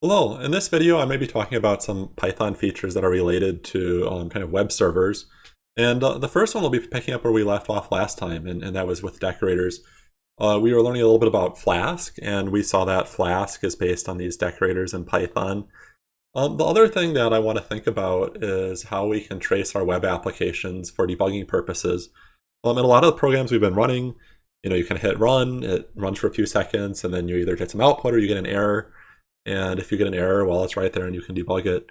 Hello, in this video I may be talking about some Python features that are related to um, kind of web servers. And uh, the first one will be picking up where we left off last time, and, and that was with decorators. Uh, we were learning a little bit about Flask, and we saw that Flask is based on these decorators in Python. Um, the other thing that I want to think about is how we can trace our web applications for debugging purposes. Um, in a lot of the programs we've been running, you know, you can hit run, it runs for a few seconds, and then you either get some output or you get an error. And if you get an error, well, it's right there and you can debug it.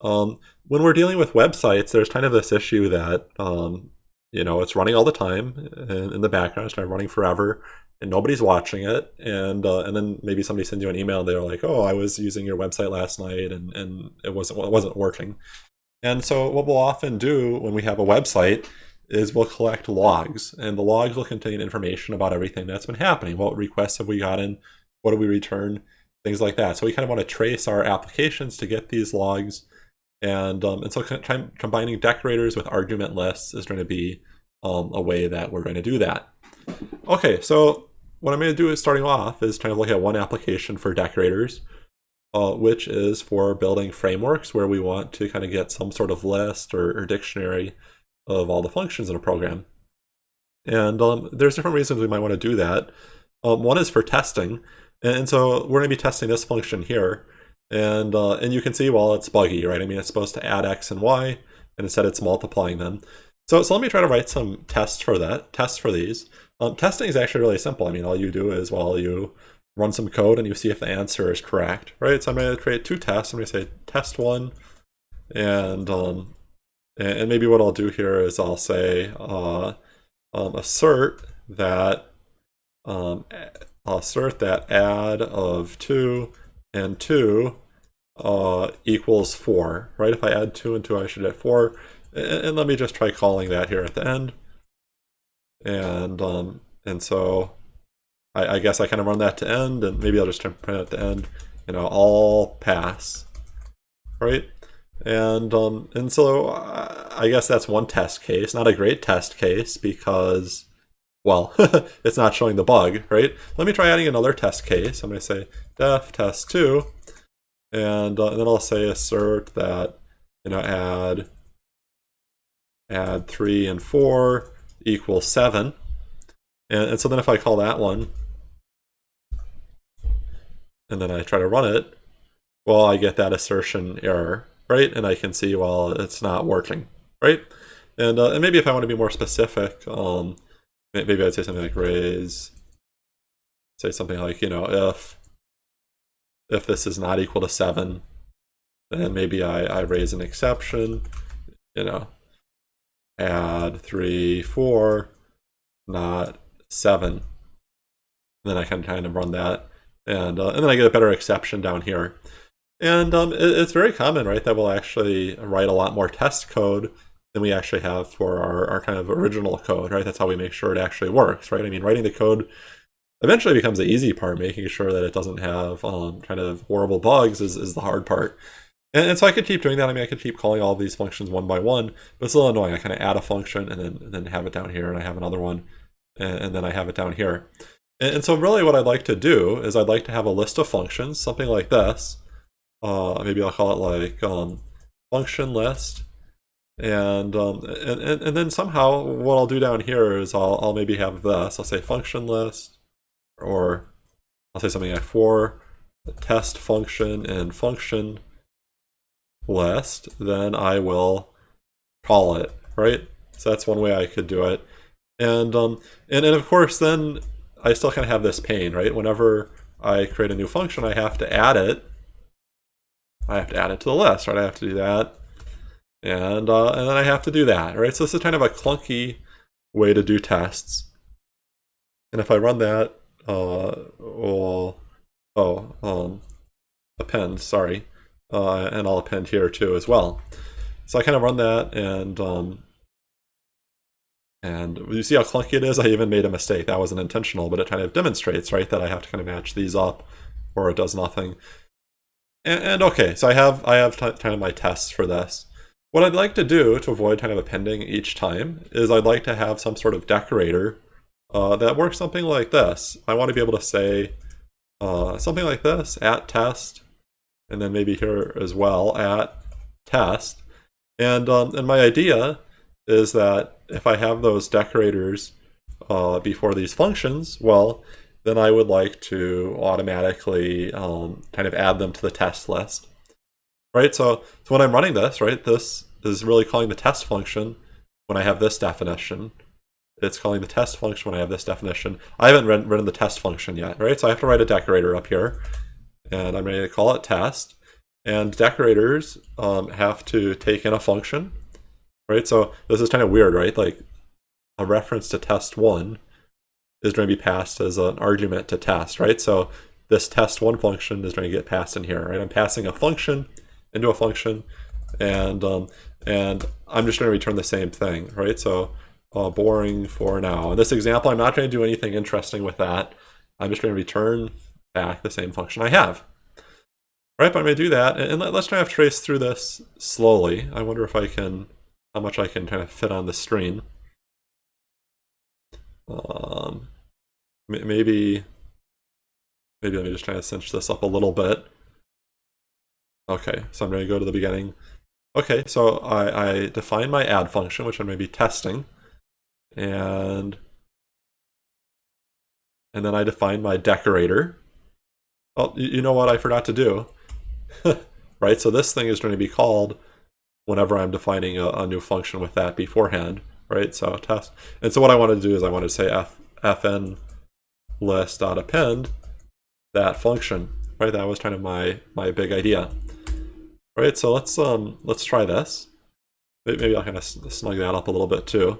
Um, when we're dealing with websites, there's kind of this issue that, um, you know, it's running all the time in, in the background, it's kind of running forever, and nobody's watching it. And uh, and then maybe somebody sends you an email and they're like, oh, I was using your website last night and, and it wasn't it wasn't working. And so what we'll often do when we have a website is we'll collect logs, and the logs will contain information about everything that's been happening. What requests have we gotten? What do we return? Things like that. So we kind of want to trace our applications to get these logs. And, um, and so combining decorators with argument lists is going to be um, a way that we're going to do that. Okay, so what I'm going to do is starting off is kind of look at one application for decorators, uh, which is for building frameworks where we want to kind of get some sort of list or, or dictionary of all the functions in a program. And um, there's different reasons we might want to do that. Um, one is for testing. And so we're going to be testing this function here. And, uh, and you can see, well, it's buggy, right? I mean, it's supposed to add x and y, and instead it's multiplying them. So, so let me try to write some tests for that, tests for these. Um, testing is actually really simple. I mean, all you do is, well, you run some code and you see if the answer is correct, right? So I'm going to create two tests. I'm going to say test one, and um, and maybe what I'll do here is I'll say uh, um, assert that um, I'll assert that add of 2 and 2 uh, equals 4, right? If I add 2 and 2, I should get 4. And, and let me just try calling that here at the end. And um, and so I, I guess I kind of run that to end, and maybe I'll just print at the end, you know, all pass, right? And um, and so I guess that's one test case, not a great test case because well, it's not showing the bug, right? Let me try adding another test case. I'm going to say def test 2, and, uh, and, then I'll say assert that, you know, add, add 3 and 4 equals 7. And, and so then if I call that one, and then I try to run it, well, I get that assertion error, right? And I can see, well, it's not working, right? And, uh, and maybe if I want to be more specific, um, maybe I'd say something like raise, say something like, you know, if if this is not equal to 7, then maybe I, I raise an exception, you know, add 3, 4, not 7. And then I can kind of run that, and, uh, and then I get a better exception down here. And um, it, it's very common, right, that we'll actually write a lot more test code than we actually have for our, our kind of original code, right? That's how we make sure it actually works, right? I mean, writing the code eventually becomes the easy part, making sure that it doesn't have um, kind of horrible bugs is, is the hard part. And, and, so I could keep doing that. I mean, I could keep calling all these functions one by one, but it's a little annoying. I kind of add a function and then, and then have it down here, and I have another one, and, and then I have it down here. And, so really what I'd like to do is I'd like to have a list of functions, something like this. Uh, maybe I'll call it like um, function list and, um, and, and, and then somehow what I'll do down here is I'll, I'll maybe have this. I'll say function list, or I'll say something like for test function and function list, then I will call it, right? So that's one way I could do it. And, um, and, and of course, then I still kind of have this pain, right? Whenever I create a new function, I have to add it. I have to add it to the list, right? I have to do that and, uh, and then I have to do that, right? So this is kind of a clunky way to do tests. And if I run that, uh, well, oh, um, append, sorry, uh, and I'll append here too as well. So I kind of run that and, um, and you see how clunky it is? I even made a mistake. That wasn't intentional, but it kind of demonstrates, right, that I have to kind of match these up or it does nothing. And, and okay, so I have I have kind of my tests for this. What I'd like to do to avoid kind of appending each time is I'd like to have some sort of decorator uh, that works something like this. I want to be able to say uh, something like this, at test, and then maybe here as well at test. And, um, and my idea is that if I have those decorators uh, before these functions, well, then I would like to automatically um, kind of add them to the test list. Right, so, so when I'm running this, right, this is really calling the test function when I have this definition. It's calling the test function when I have this definition. I haven't written, the test function yet, right? So I have to write a decorator up here, and I'm ready to call it test. And decorators um, have to take in a function, right? So this is kind of weird, right? Like a reference to test one is going to be passed as an argument to test, right? So this test one function is going to get passed in here, right? I'm passing a function into a function, and um, and I'm just going to return the same thing, right? So uh, boring for now. In this example, I'm not going to do anything interesting with that. I'm just going to return back the same function I have. Right, but I'm going to do that, and let's try to trace through this slowly. I wonder if I can, how much I can kind of fit on the screen. Um, maybe, maybe let me just try to cinch this up a little bit. Okay, so I'm going to go to the beginning. Okay, so I, I define my add function, which I'm going to be testing. And, and then I define my decorator. Oh, you know what I forgot to do? right, so this thing is going to be called whenever I'm defining a, a, new function with that beforehand, right? So test. And so what I want to do is I want to say f, fn list dot append that function, right? That was kind of my, my big idea. Right, so let's um let's try this. Maybe I'll kind of snug that up a little bit too.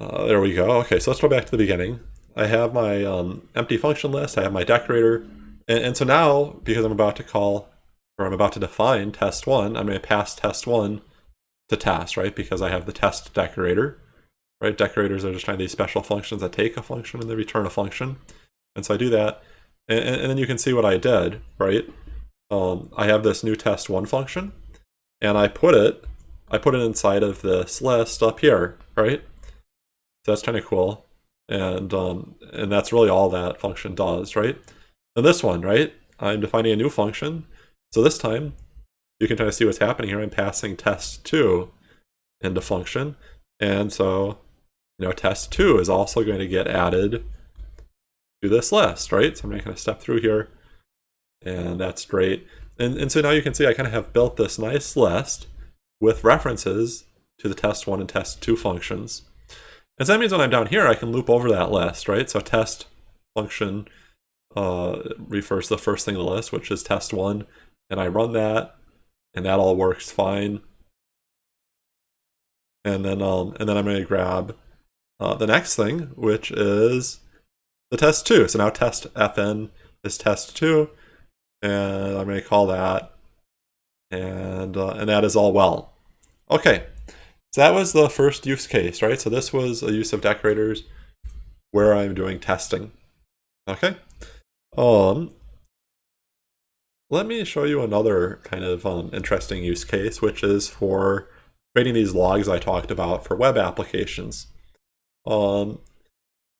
Uh, there we go. Okay, so let's go back to the beginning. I have my um, empty function list, I have my decorator, and, and, so now, because I'm about to call, or I'm about to define test one, I'm going to pass test one to test, right? Because I have the test decorator, right? Decorators are just kind of these special functions that take a function and they return a function. And so I do that, and, and then you can see what I did, right? Um, I have this new test one function, and I put it, I put it inside of this list up here, right? So that's kind of cool, and um, and that's really all that function does, right? And this one, right? I'm defining a new function, so this time you can kind of see what's happening here. I'm passing test2 into function, and so you know test2 is also going to get added to this list, right? So I'm going to step through here and that's great. And, and so now you can see I kind of have built this nice list with references to the test one and test two functions. And so that means when I'm down here, I can loop over that list, right? So test function uh, refers to the first thing in the list, which is test one, and I run that, and that all works fine. And then, um, and then I'm going to grab uh, the next thing, which is the test two. So now test fn is test two, and I'm going to call that, and, uh, and that is all well. Okay, so that was the first use case, right? So this was a use of decorators where I'm doing testing. Okay, um, let me show you another kind of um, interesting use case, which is for creating these logs I talked about for web applications. Um,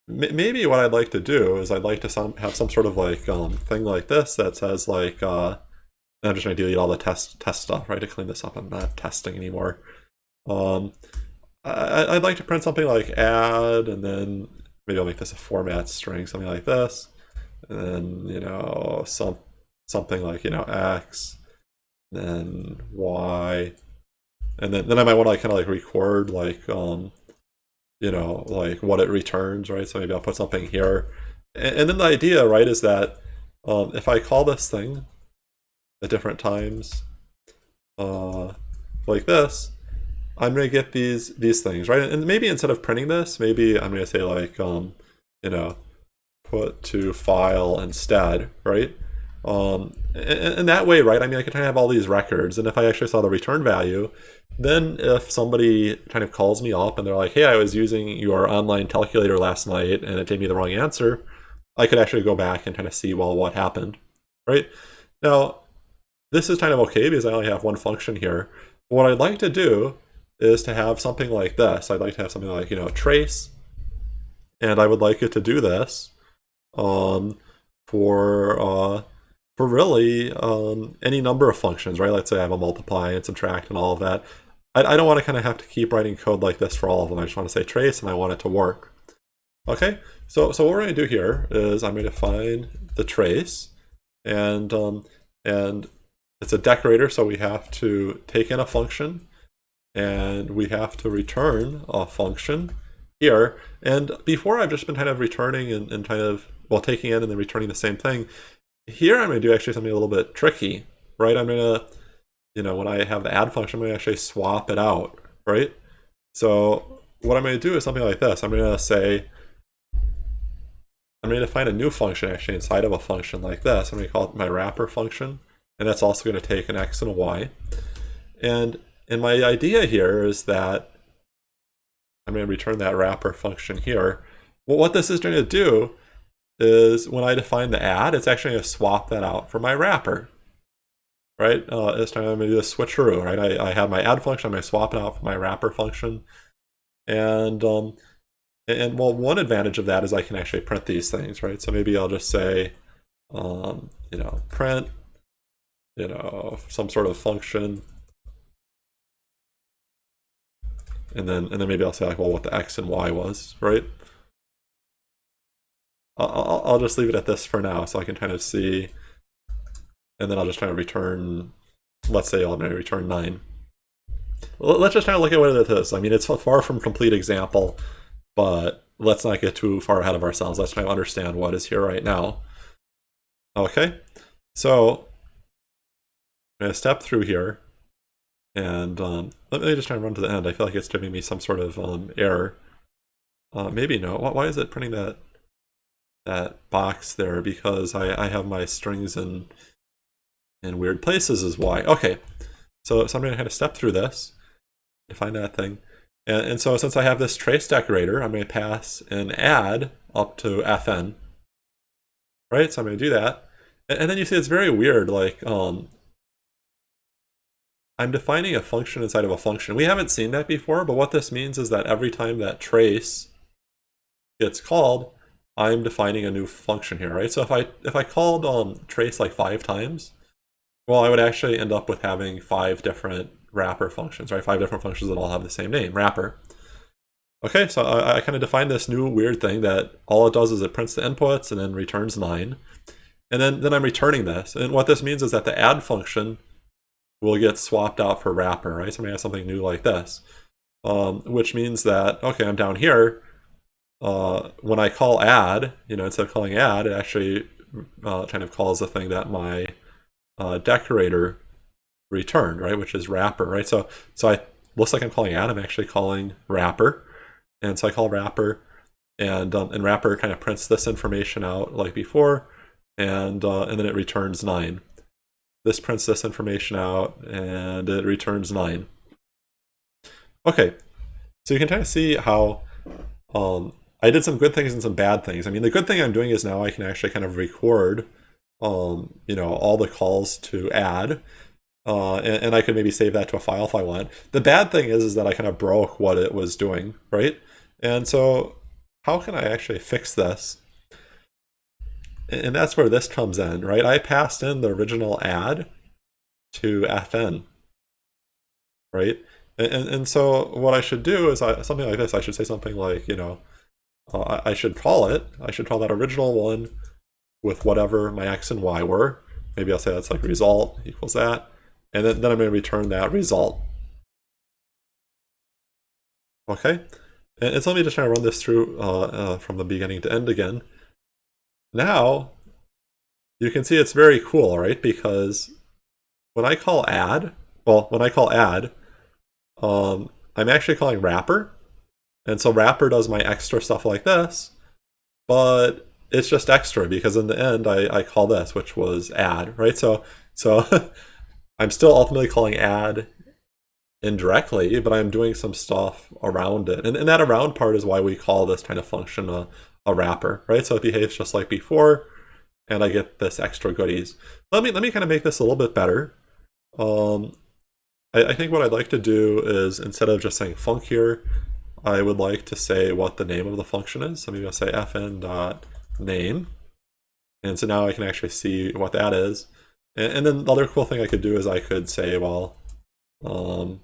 maybe what I'd like to do is I'd like to some, have some sort of like um, thing like this that says like, uh, I'm just going to delete all the test test stuff, right, to clean this up. I'm not testing anymore. Um, I, would like to print something like add, and then maybe I'll make this a format string, something like this. And then, you know, some something like, you know, x, then y, and then, then I might want to like kind of like record like, um, you know, like what it returns, right? So maybe I'll put something here. And, then the idea, right, is that um, if I call this thing at different times, uh, like this, I'm to get these these things, right? And maybe instead of printing this, maybe I'm to say like, um, you know, put to file instead, right? Um, and, and, that way, right, I mean, I can try to have all these records, and if I actually saw the return value, then if somebody kind of calls me up and they're like, hey, I was using your online calculator last night and it gave me the wrong answer, I could actually go back and kind of see, well, what happened, right? Now, this is kind of okay because I only have one function here. What I'd like to do is to have something like this. I'd like to have something like, you know, trace, and I would like it to do this um, for uh, for really um, any number of functions, right? Let's say I have a multiply and subtract and all of that. I, I don't want to kind of have to keep writing code like this for all of them. I just want to say trace and I want it to work. Okay, so, so what we're going to do here is I'm going to find the trace and, um, and it's a decorator, so we have to take in a function and we have to return a function here. And before I've just been kind of returning and, and kind of, well, taking in and then returning the same thing. Here I'm going to do actually something a little bit tricky, right? I'm going to, you know, when I have the add function, I'm going to actually swap it out, right? So what I'm going to do is something like this. I'm going to say, I'm going to define a new function actually inside of a function like this. I'm going to call it my wrapper function. And that's also going to take an x and a y. And, and my idea here is that I'm going to return that wrapper function here. Well, what this is going to do is when I define the add, it's actually going to swap that out for my wrapper. Right? Uh, this time I'm to do a switcheroo, right? I, I have my add function, I'm to swap it out for my wrapper function. And um, and well, one advantage of that is I can actually print these things, right? So maybe I'll just say, um, you know, print, you know, some sort of function. And then, and then maybe I'll say like, well, what the X and Y was, right? I'll, I'll just leave it at this for now so I can kind of see. And then I'll just try to return, let's say I'll maybe return 9. Let's just kind of look at what it is. I mean, it's far from complete example but let's not get too far ahead of ourselves. Let's try to understand what is here right now. Okay, so I'm going to step through here, and um, let me just try and run to the end. I feel like it's giving me some sort of um, error. Uh, maybe no. Why is it printing that that box there? Because I, I have my strings in in weird places is why. Okay, so, so I'm going to kind of step through this to find that thing. And, and so since I have this trace decorator, I'm going to pass an add up to fn. Right, so I'm going to do that. And, and then you see it's very weird, like, um, I'm defining a function inside of a function. We haven't seen that before, but what this means is that every time that trace gets called, I'm defining a new function here, right? So if I if I called um, trace like five times, well, I would actually end up with having five different wrapper functions, right? Five different functions that all have the same name, wrapper. Okay, so I, I kind of defined this new weird thing that all it does is it prints the inputs and then returns 9. And then, then I'm returning this. And what this means is that the add function will get swapped out for wrapper, right? So I'm to have something new like this. Um, which means that, okay, I'm down here. Uh, when I call add, you know, instead of calling add, it actually uh, kind of calls the thing that my uh, decorator returned, right? Which is wrapper, right? So so I looks like I'm calling add. I'm actually calling wrapper, and so I call wrapper, and um, and wrapper kind of prints this information out like before, and uh, and then it returns nine. This prints this information out, and it returns nine. Okay, so you can kind of see how um, I did some good things and some bad things. I mean, the good thing I'm doing is now I can actually kind of record, um, you know, all the calls to add, uh, and, and, I could maybe save that to a file if I want. The bad thing is, is that I kind of broke what it was doing, right? And so how can I actually fix this? And that's where this comes in, right? I passed in the original add to fn, right? And, and, so what I should do is I, something like this. I should say something like, you know, uh, I, I should call it. I should call that original one with whatever my x and y were. Maybe I'll say that's like result equals that and then, then I'm going to return that result. Okay, and, and so let me just try to run this through uh, uh, from the beginning to end again. Now, you can see it's very cool, right? Because when I call add, well, when I call add, um, I'm actually calling wrapper. And so wrapper does my extra stuff like this, but it's just extra because in the end I, I call this, which was add, right? So, so I'm still ultimately calling add indirectly, but I'm doing some stuff around it. And, and that around part is why we call this kind of function a, a wrapper, right? So it behaves just like before, and I get this extra goodies. Let me let me kind of make this a little bit better. Um, I, I think what I'd like to do is instead of just saying func here, I would like to say what the name of the function is. So maybe I'll say fn dot name, And so now I can actually see what that is. And, and then the other cool thing I could do is I could say, well, um,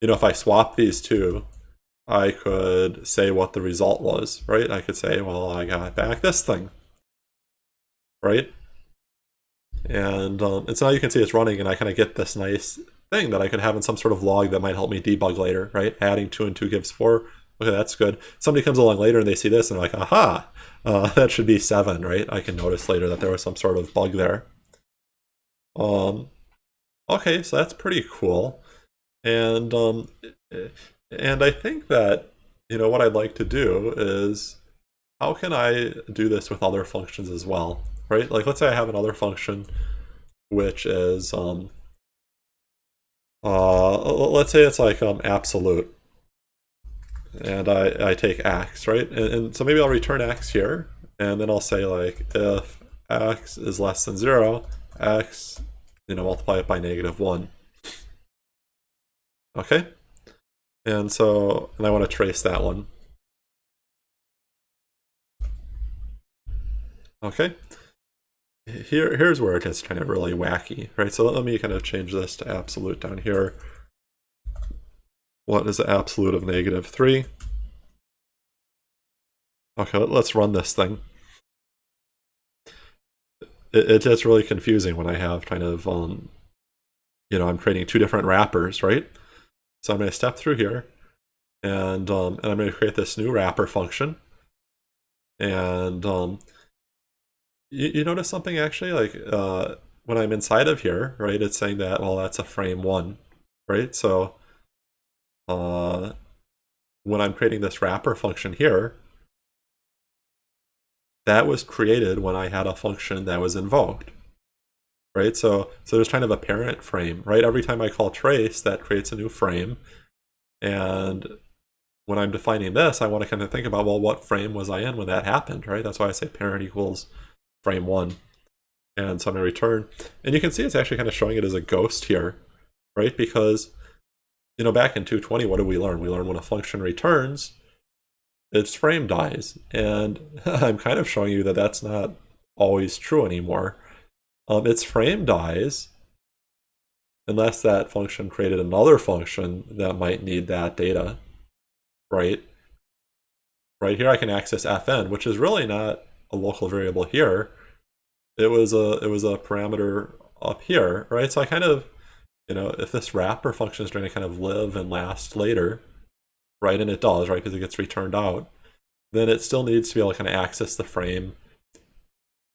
you know, if I swap these two, I could say what the result was, right? I could say, well, I got back this thing, right? And, um, and so now you can see it's running and I kind of get this nice thing that I could have in some sort of log that might help me debug later, right? Adding two and two gives four. Okay, that's good. Somebody comes along later and they see this and like, aha, uh, that should be seven, right? I can notice later that there was some sort of bug there. Um, okay, so that's pretty cool. And, um, and I think that, you know, what I'd like to do is, how can I do this with other functions as well, right? Like, let's say I have another function which is, um, uh, let's say it's like um, absolute. And I, I take x, right? And, and so maybe I'll return x here, and then I'll say like if x is less than 0, x, you know, multiply it by negative 1. Okay? And so, and I want to trace that one. Okay? here here's where it gets kind of really wacky, right? So let me kind of change this to absolute down here. What is the absolute of negative 3? Okay, let's run this thing. It, it gets really confusing when I have kind of, um, you know, I'm creating two different wrappers, right? So I'm going to step through here, and, um, and I'm going to create this new wrapper function. And um, you, you notice something actually? Like uh, when I'm inside of here, right, it's saying that, well, that's a frame one, right? So uh, when I'm creating this wrapper function here, that was created when I had a function that was invoked, right? So, so there's kind of a parent frame, right? Every time I call trace, that creates a new frame. And when I'm defining this, I want to kind of think about, well, what frame was I in when that happened, right? That's why I say parent equals frame one. And so I'm going to return. And you can see it's actually kind of showing it as a ghost here, right? Because, you know, back in 220, what did we learn? We learned when a function returns, its frame dies. And I'm kind of showing you that that's not always true anymore. Um, its frame dies unless that function created another function that might need that data, right? Right here I can access fn, which is really not a local variable here. It was a it was a parameter up here, right? So I kind of, you know, if this wrapper function is going to kind of live and last later, right, and it does, right, because it gets returned out, then it still needs to be able to kind of access the frame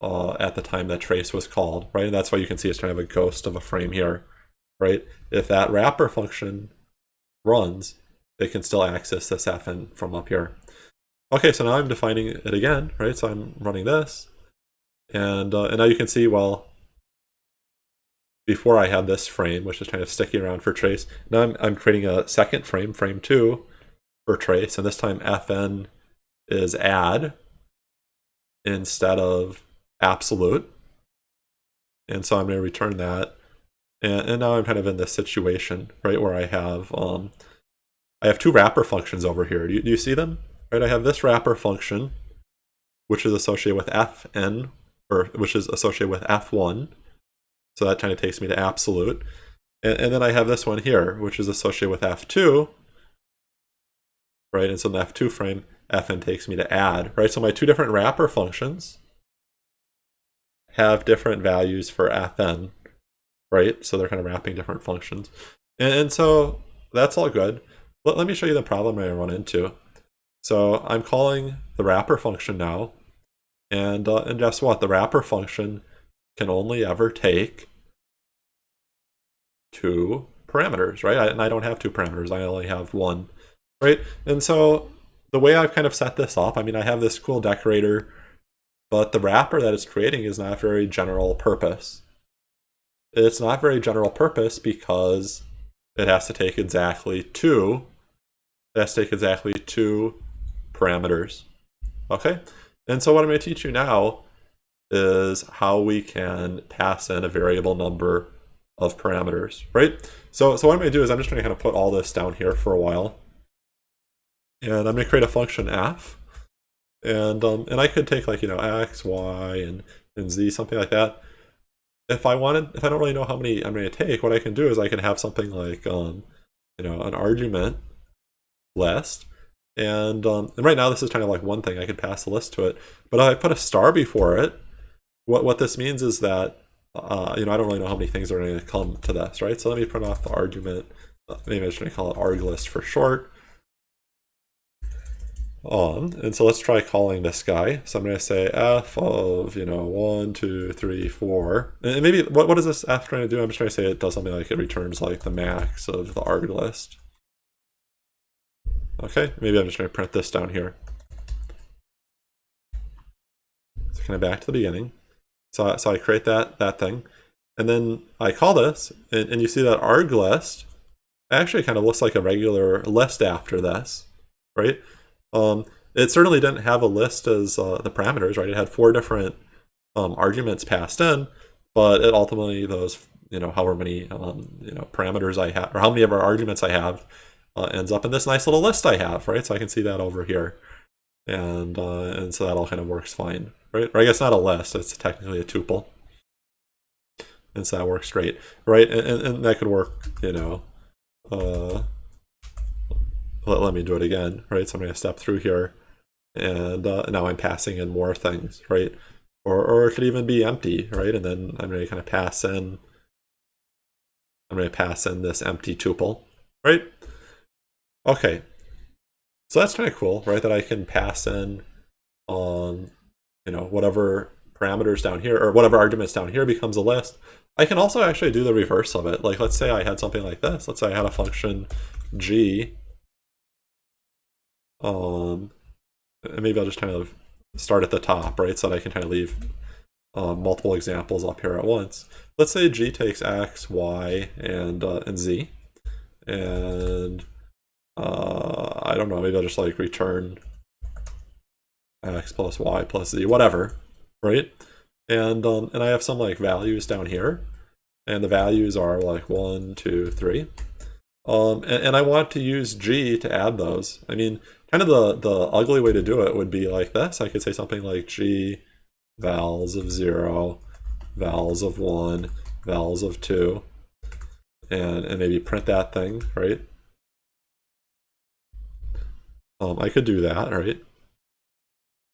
uh, at the time that trace was called, right? And that's why you can see it's kind of a ghost of a frame here, right? If that wrapper function runs, it can still access this fn from up here. Okay, so now I'm defining it again, right? So I'm running this. And, uh, and now you can see, well, before I had this frame, which is kind of sticking around for trace, now I'm, I'm creating a second frame, frame 2, for trace, and this time fn is add instead of absolute. And so I'm going to return that. And, and now I'm kind of in this situation, right, where I have um, I have two wrapper functions over here. Do you, do you see them? right, I have this wrapper function, which is associated with fn, or which is associated with f1. So that kind of takes me to absolute. And, and then I have this one here, which is associated with f2, right? And so in the f2 frame, fn takes me to add, right? So my two different wrapper functions have different values for fn, right? So they're kind of wrapping different functions. And, and so that's all good. Let, let me show you the problem I run into. So I'm calling the wrapper function now. And, uh, and guess what? The wrapper function can only ever take two parameters, right? I, and I don't have two parameters. I only have one, right? And so the way I've kind of set this up, I mean, I have this cool decorator, but the wrapper that it's creating is not very general purpose. It's not very general purpose because it has to take exactly two, it has to take exactly two parameters. Okay, and so what I'm going to teach you now is how we can pass in a variable number of parameters, right? So, so what I'm going to do is I'm just going to kind of put all this down here for a while. And I'm going to create a function f. And, um, and I could take like, you know, x, y, and, and z, something like that. If I wanted, if I don't really know how many I'm going to take, what I can do is I can have something like, um, you know, an argument list. And, um, and right now this is kind of like one thing, I could pass a list to it. But if I put a star before it, what, what this means is that, uh, you know, I don't really know how many things are going to come to this, right? So let me print off the argument. Maybe I'm just going to call it arg list for short. On, and so let's try calling this guy. So I'm going to say f of, you know, one, two, three, four. And maybe, what, what is this f trying to do? I'm just trying to say it does something like it returns like the max of the arg list. Okay, maybe I'm just going to print this down here. So kind of back to the beginning. So, so I create that, that thing. And then I call this, and, and you see that arg list actually kind of looks like a regular list after this, right? Um, it certainly didn't have a list as uh, the parameters, right? It had four different um, arguments passed in, but it ultimately those, you know, however many, um, you know, parameters I have, or how many of our arguments I have, uh, ends up in this nice little list I have, right? So I can see that over here. And, uh, and so that all kind of works fine, right? Or I guess not a list, it's technically a tuple. And so that works great, right? And, and, and that could work, you know, uh, let, let me do it again, right? So I'm going to step through here and uh, now I'm passing in more things, right? Or, or it could even be empty, right? And then I'm going to kind of pass in, I'm going to pass in this empty tuple, right? Okay, so that's kind of cool, right? That I can pass in on, you know, whatever parameters down here, or whatever arguments down here becomes a list. I can also actually do the reverse of it. Like, let's say I had something like this. Let's say I had a function g. Um, and maybe I'll just kind of start at the top, right? So that I can kind of leave um, multiple examples up here at once. Let's say g takes x, y, and, uh, and z. And uh, I don't know, maybe I'll just like return x plus y plus z, whatever, right? And um, and I have some like values down here, and the values are like one, two, three. Um, and, and I want to use g to add those. I mean, kind of the, the ugly way to do it would be like this. I could say something like g vals of 0, vals of 1, vals of 2, and, and maybe print that thing, right? Um, I could do that, right?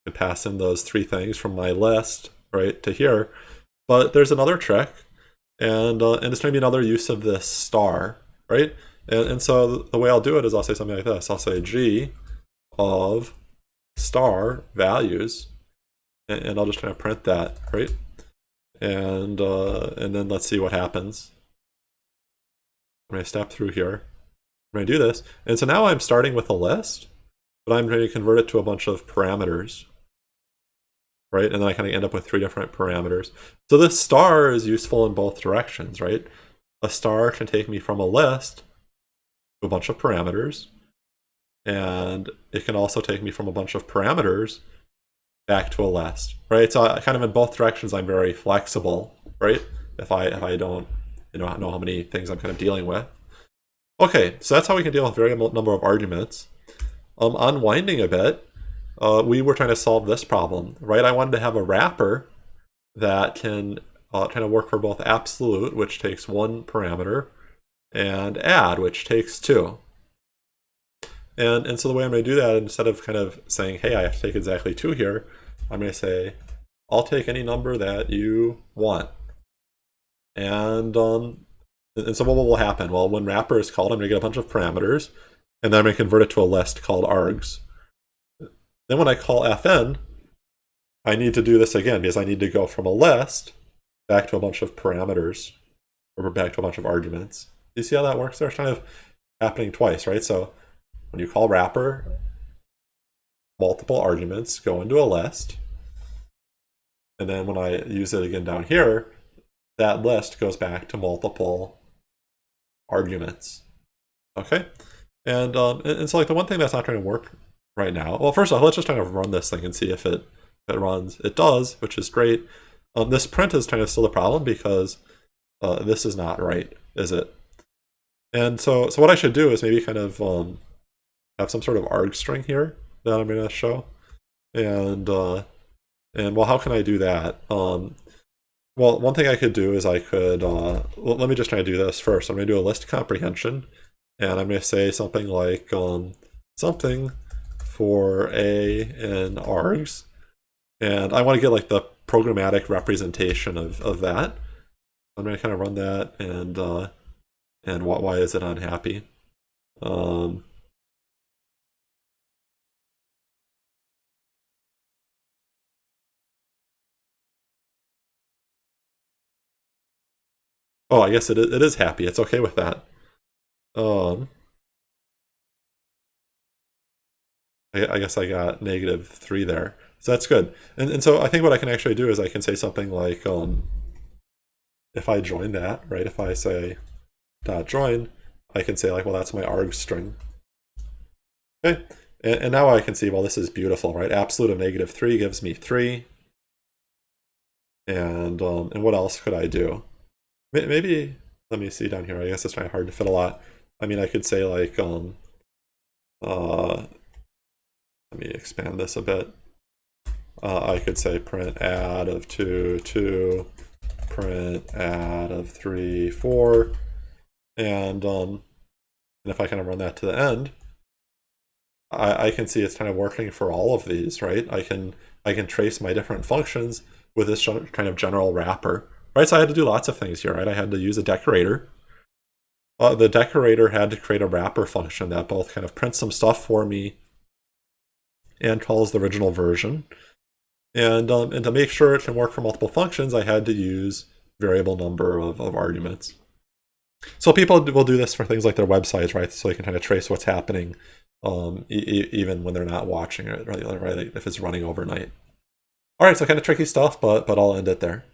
And pass in those three things from my list, right, to here. But there's another trick, and uh, and it's going to be another use of this star, right? And, and so the way I'll do it is I'll say something like this. I'll say g of star values, and, and I'll just kind of print that, right? And uh, and then let's see what happens. I'm going to step through here. I'm going to do this. And so now I'm starting with a list but I'm going to convert it to a bunch of parameters, right? And then I kind of end up with three different parameters. So this star is useful in both directions, right? A star can take me from a list to a bunch of parameters, and it can also take me from a bunch of parameters back to a list, right? So I, kind of in both directions, I'm very flexible, right? If I if I don't you know know how many things I'm kind of dealing with. Okay, so that's how we can deal with variable number of arguments um, unwinding a bit, uh, we were trying to solve this problem, right? I wanted to have a wrapper that can uh, kind of work for both absolute, which takes one parameter, and add, which takes two. And, and so the way I'm going to do that, instead of kind of saying, hey, I have to take exactly two here, I'm going to say, I'll take any number that you want. And, um, and so what will happen? Well, when wrapper is called, I'm going to get a bunch of parameters and then I'm going to convert it to a list called args. Then when I call fn, I need to do this again because I need to go from a list back to a bunch of parameters or back to a bunch of arguments. You see how that works there? It's kind of happening twice, right? So when you call wrapper, multiple arguments go into a list. And then when I use it again down here, that list goes back to multiple arguments. Okay? And, um, and, so like the one thing that's not trying to work right now, well, first off, let's just kind of run this thing and see if it, if it runs. It does, which is great. Um, this print is kind of still a problem because uh, this is not right, is it? And so, so what I should do is maybe kind of um, have some sort of arg string here that I'm going to show. And, uh, And well, how can I do that? Um, well, one thing I could do is I could, uh, let me just try to do this first. I'm going to do a list comprehension, and I'm going to say something like um, something for A and args, and I want to get like the programmatic representation of, of that. I'm going to kind of run that, and uh, and what, why is it unhappy? Um, Oh, I guess it it is happy. It's okay with that. Um, I, I guess I got negative 3 there. So that's good. And, and so I think what I can actually do is I can say something like, um, if I join that, right, if I say dot join, I can say like, well, that's my arg string. Okay, and, and now I can see, well, this is beautiful, right? Absolute of negative 3 gives me 3. And, um, and what else could I do? Maybe, let me see down here. I guess it's kind of hard to fit a lot. I mean, I could say like, um, uh, let me expand this a bit. Uh, I could say print add of 2, 2, print add of 3, 4. And, um, and if I kind of run that to the end, I, I can see it's kind of working for all of these, right? I can I can trace my different functions with this kind of general wrapper right? So I had to do lots of things here, right? I had to use a decorator. Uh, the decorator had to create a wrapper function that both kind of prints some stuff for me and calls the original version. And, um, and to make sure it can work for multiple functions, I had to use variable number of, of arguments. So people will do this for things like their websites, right? So they can kind of trace what's happening um, e even when they're not watching it, right? If it's running overnight. All right, so kind of tricky stuff, but but I'll end it there.